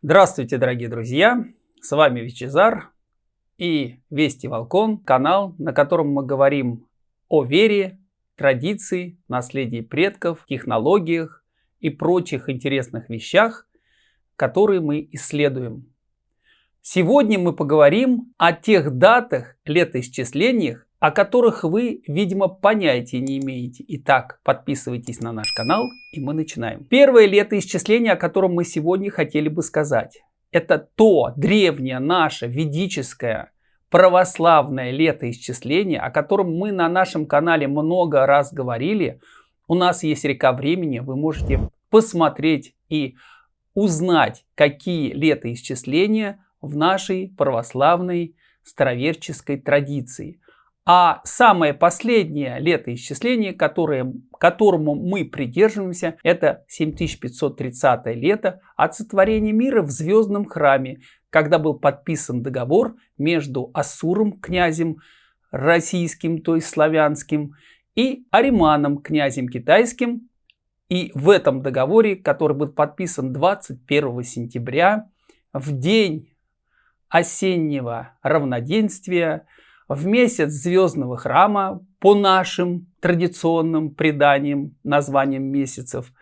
Здравствуйте, дорогие друзья! С вами Вичезар и Вести Волкон, канал, на котором мы говорим о вере, традиции, наследии предков, технологиях и прочих интересных вещах, которые мы исследуем. Сегодня мы поговорим о тех датах, летоисчислениях, о которых вы, видимо, понятия не имеете. Итак, подписывайтесь на наш канал, и мы начинаем. Первое летоисчисление, о котором мы сегодня хотели бы сказать. Это то древнее наше ведическое православное летоисчисление, о котором мы на нашем канале много раз говорили. У нас есть река времени, вы можете посмотреть и узнать, какие летоисчисления в нашей православной староверческой традиции – а самое последнее летоисчисление, которое, которому мы придерживаемся, это 7530 лето от сотворения мира в звездном храме, когда был подписан договор между Ассуром, князем российским, то есть славянским, и Ариманом, князем китайским. И в этом договоре, который был подписан 21 сентября, в день осеннего равноденствия, в месяц звездного храма по нашим традиционным преданиям, названиям месяцев.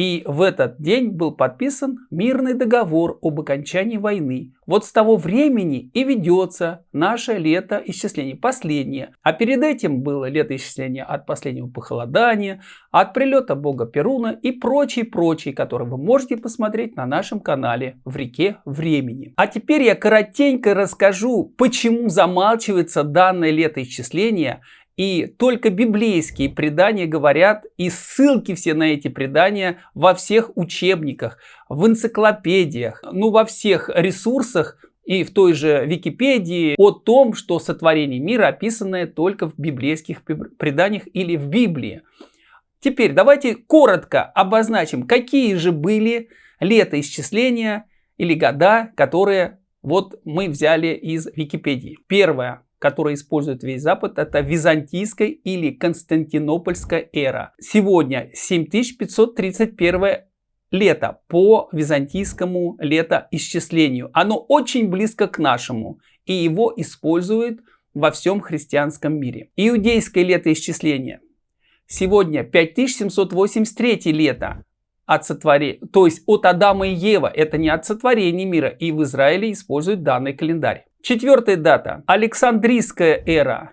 И в этот день был подписан мирный договор об окончании войны. Вот с того времени и ведется наше летоисчисление, последнее. А перед этим было летоисчисление от последнего похолодания, от прилета бога Перуна и прочие-прочие, которые вы можете посмотреть на нашем канале в реке времени. А теперь я коротенько расскажу, почему замалчивается данное летоисчисление и только библейские предания говорят, и ссылки все на эти предания во всех учебниках, в энциклопедиях, ну во всех ресурсах и в той же Википедии о том, что сотворение мира описанное только в библейских преданиях или в Библии. Теперь давайте коротко обозначим, какие же были летоисчисления или года, которые вот мы взяли из Википедии. Первое которое использует весь Запад, это византийская или константинопольская эра. Сегодня 7531 лето по византийскому летоисчислению. Оно очень близко к нашему, и его используют во всем христианском мире. Иудейское летоисчисление. Сегодня 5783 лето от сотворения, то есть от Адама и Ева. Это не от сотворения мира, и в Израиле используют данный календарь. Четвертая дата. Александрийская эра.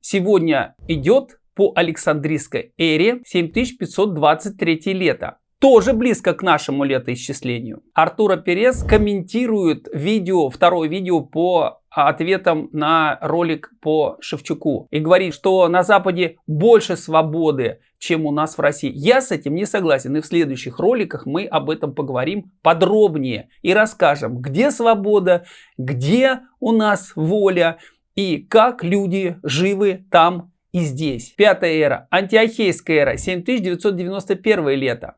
Сегодня идет по Александрийской эре 7523 лето. Тоже близко к нашему летоисчислению. Артура Перес комментирует видео, второе видео по ответам на ролик по Шевчуку. И говорит, что на Западе больше свободы, чем у нас в России. Я с этим не согласен. И в следующих роликах мы об этом поговорим подробнее. И расскажем, где свобода, где у нас воля и как люди живы там и здесь. Пятая эра. Антиохейская эра. 7991 лето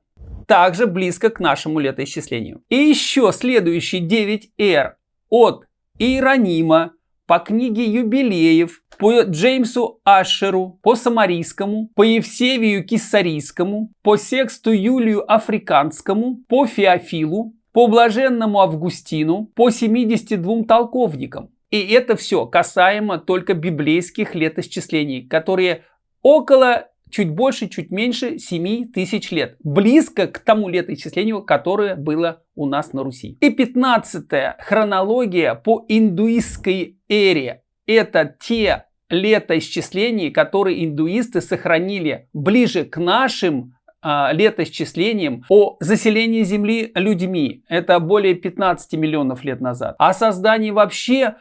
также близко к нашему летоисчислению. И еще следующие 9 эр от Иеронима по книге юбилеев, по Джеймсу Ашеру, по Самарийскому, по Евсевию Киссарийскому, по Сексту Юлию Африканскому, по Феофилу, по Блаженному Августину, по 72 толковникам. И это все касаемо только библейских летосчислений, которые около чуть больше, чуть меньше 7 тысяч лет. Близко к тому летоисчислению, которое было у нас на Руси. И 15 хронология по индуистской эре. Это те летоисчисления, которые индуисты сохранили ближе к нашим а, летоисчислениям о заселении Земли людьми. Это более 15 миллионов лет назад. О создании вообще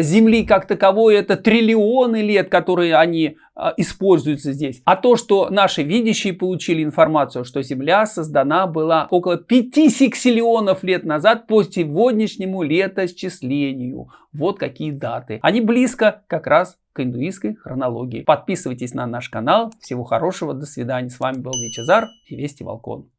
Земли как таковой это триллионы лет, которые они а, используются здесь. А то, что наши видящие получили информацию, что Земля создана была около 5 сексиллионов лет назад по сегодняшнему летосчислению. Вот какие даты. Они близко как раз к индуистской хронологии. Подписывайтесь на наш канал. Всего хорошего, до свидания. С вами был Вичезар и Вести Волкон.